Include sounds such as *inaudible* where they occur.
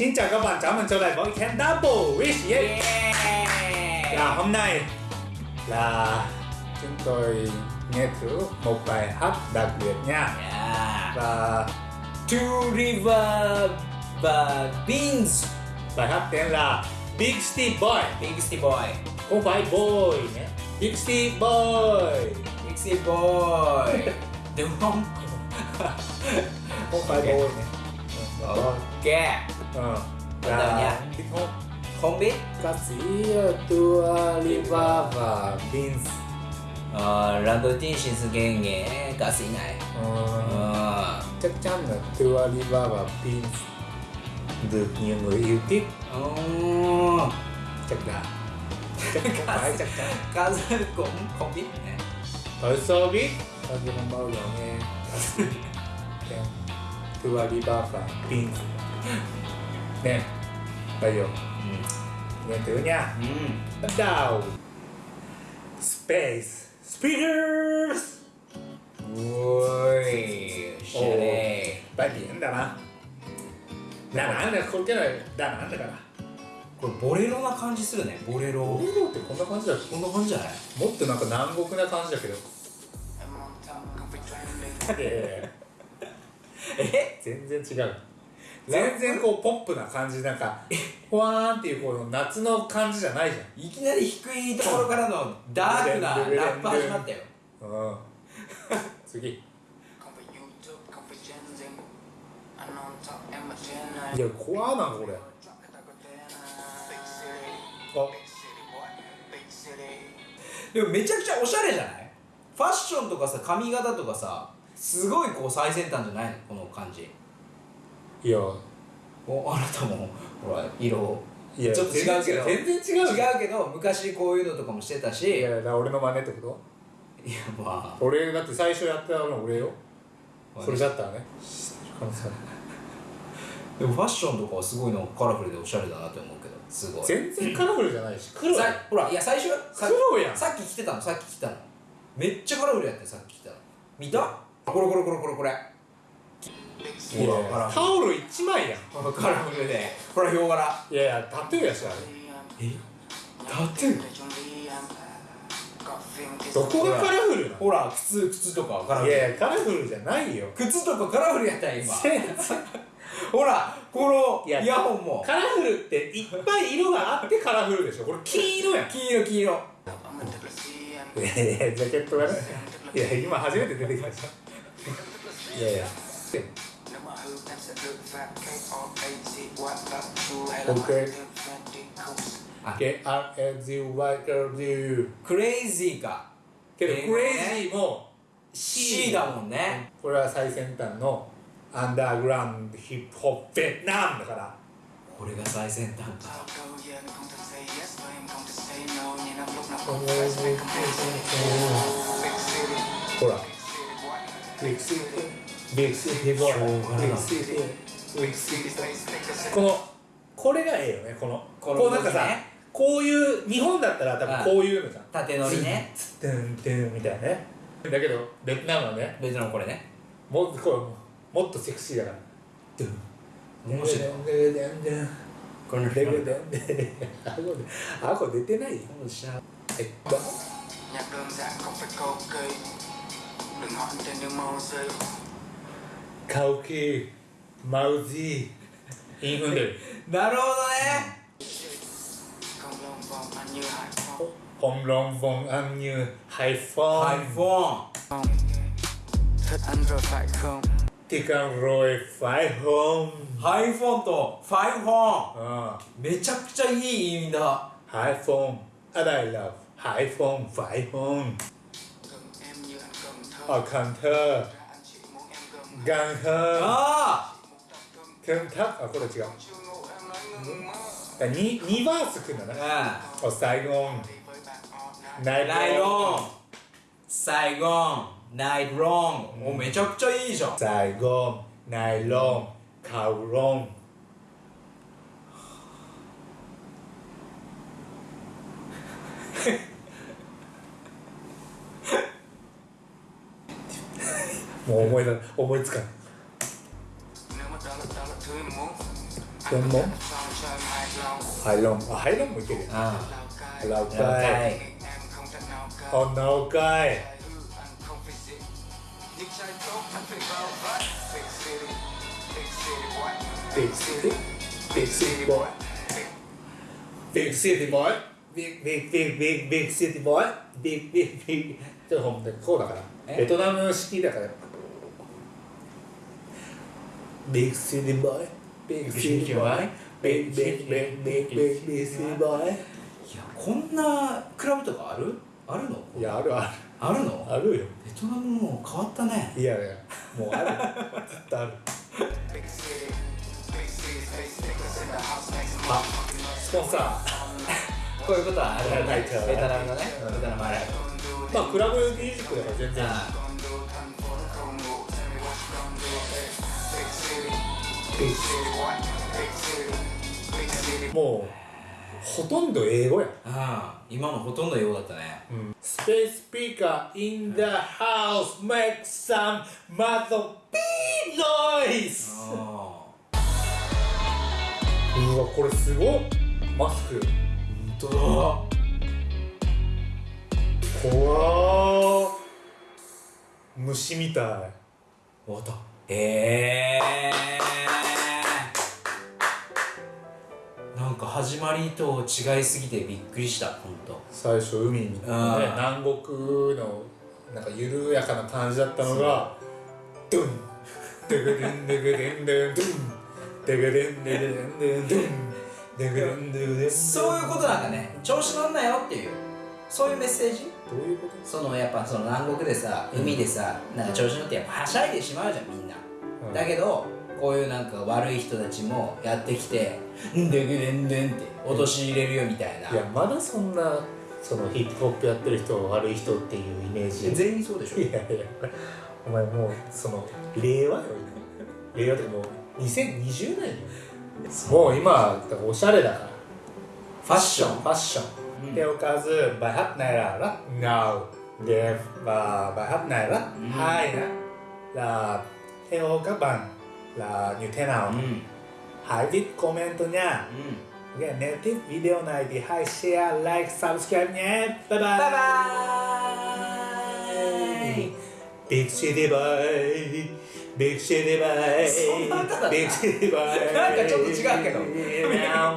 Xin chào các bạn, chào mừng trở lại với Ken Double Wish yeah. Và hôm nay là chúng tôi nghe thử một bài hát đặc biệt nha Yeah. Và Two River và Beans bài hát tên là Big Steve Boy Big City Boy Không phải boy nhé Big Steve Boy Big City Boy *laughs* Đúng không? Không phải Ok. boy nhé Ok Ờ. Bắt đầu nha. biết không? Không biết Ca sĩ Dua Lipa và Beans ờ, Lần đầu tiên Shin Suge nghe ca sĩ này Ờ, ờ. chắc chắn là Dua Lipa và Beans được nhiều người yêu thích Ồ. chắc là *laughs* chắc không phải chắc chắn Ca sĩ cũng không biết nè ở showbiz tôi thì không bao giờ nghe *laughs* ふわりバーファーピンク。ね。バイオうん。ニャントゥーうん。ダウスペーススピーカーズおーいおー。いバイビエンだな。だなんだこれってだなんだから。これボレロな感じするね。ボレロ。ボレロってこんな感じだこんな感じじゃない？もっとなんか南国な感じだけど。え？*laughs* 全然違う。全然こうポップな感じなんかふわーんっていうこの夏の感じじゃないじいきなり低いところからのダークなラップ始まったよ。ゃん。うん次いや怖なこれ。でもめちゃくちゃおしゃれじゃない？ファッションとかさ髪型とかさすごいこう最先端じゃないの？この感じ。いや。おあなたもほら色いやちょっと違うけど。全然違う違うけど昔こういうのとかもしてたし。いやいやだから俺の真似ってこと？まあ。俺だって最初やったの俺よ。まあそれだったらね。知ってる可能性ある。でもファッションとかはすごいのカラフルでおしゃれだなって思うけど。すごい。全然カラフルじゃないし黒ほらいや最初さ黒やん。さっき着てたのさっき着てたの。めっちゃカラフルやってさっき着てたの。見た？これこれこれこれこれ。タオル一枚やん。カラフルで。ほらヒョウ柄。いやいやタトゥーやしあれ。え？tattoo có phim cái どこがカラフルなほら靴靴とかカラフルのいやいやカラフルじゃないよ。靴とかカラフルやったよ今。ほらこのイヤホンも。カラフルっていっぱい色があってカラフルでしょ。これ金色やん。黄色黄色。いやいやジャケットがねいや今初めて出てきました Yeah, yeah. Okay. Okay. K-R-A-Z-Y-R-D. Crazy か。けど Crazy も C だもんね。これは最先端のアンダーグラウンドヒップホップベッナムだから。これが最先端か。ほら。このこれがええよね。このこのこうなんかさこういう日本だったら多分こういうのじゃん。縦乗りね。トゥントゥンみたいなね。だけどベトナムはね別のこれね。もっとこうもっとセクシーだから。ドゥン。面白い。ドゥン。ドゥンドゥンこれのドゥンドゥンドゥンドゥン顎で顎出てないよえっと nhạc đơn giản không phải cầu kỳ đừng hỏi tên những màu rơi カオキマウジーインフンでるなるほどね không lòng vòng anh như hải phong ホンロンボンアンニューハイフォン iPhone thích anh rồi phải không ティカンロイファイホン iPhone と iPhone うんめちゃくちゃいい意味だハイフォンアダイラ anh cần thơ アカンター anh chỉ muốn em gần ガンハあ một tập cưng ークンタあこれ違う chưa ngủ em nói ngừng mơ 2, 2バースくんだなあお最後 đi với bạn all night ナイナイロンサイゴンナイロンおめちゃくちゃいいじゃんサイゴンナイロンカウロンもう思いだ思いつかん nếu mà đó là đó là thứ em muốn 専門ハイロンあハイロンもいけるよあラウあ了カイ解おなおかい Big city Big city boy Big city boy Big big big big big city boy Big big big ちょっとほんとこうだからえベトナム式だから Big city boy. Big city boy. Big big big big big big city boy. いやこんなクラブとかある？あるの？いやあるある。あるの？あるよ。ベトナムもう変わったね。いやいやもうあるずっとある。あスポンサこういうことはあるよねないからベトナムのね。うん。ベトナムあるーまあクラブミュージックだから全然。あもうほとんど英語やああ今のほとんど英語だったね。スペースピーカー in the house. Make some mother beep noise. あうわこれすごっ。マスク。本当怖ー虫みたい。だ終わったええなんか始まりと違いすぎてびっくりした本当最初海に、ね、南国のなんか緩やかな感じだったのがドゥン。デグデンデグデンデン。ドゥンデグデンデグデンドゥン。デグデンデグデンそういうことなんかね。調子乗んなよっていうそういうメッセージ？どういうこと？そのやっぱその南国でさ海でさなんか調子乗ってやっぱはしゃいでしまうじゃんみんな、うん。だけどこういうなんか悪い人たちもやってきて「んでんでんでん」って陥れるよみたいな。いやまだそんなそのヒップホップやってる人を悪い人っていうイメージ。全員そうでしょ？いやいや。お前もうその令和よ令和ってかもう2020年よ。もう今おしゃれだから。ファッション。ファッション Ừ. theo ca dư bài hát này là rất ngầu đẹp và bài hát này rất Ừ. hay nữa là theo các bạn là như thế nào うん hãy viết comment nha うん Ok, nếu thích video này thì hãy share like subscribe nhé bye bye バイバーイ Big City Boy Big City Boy そんな歌だった Big City Boy なんかちょっと違うけどど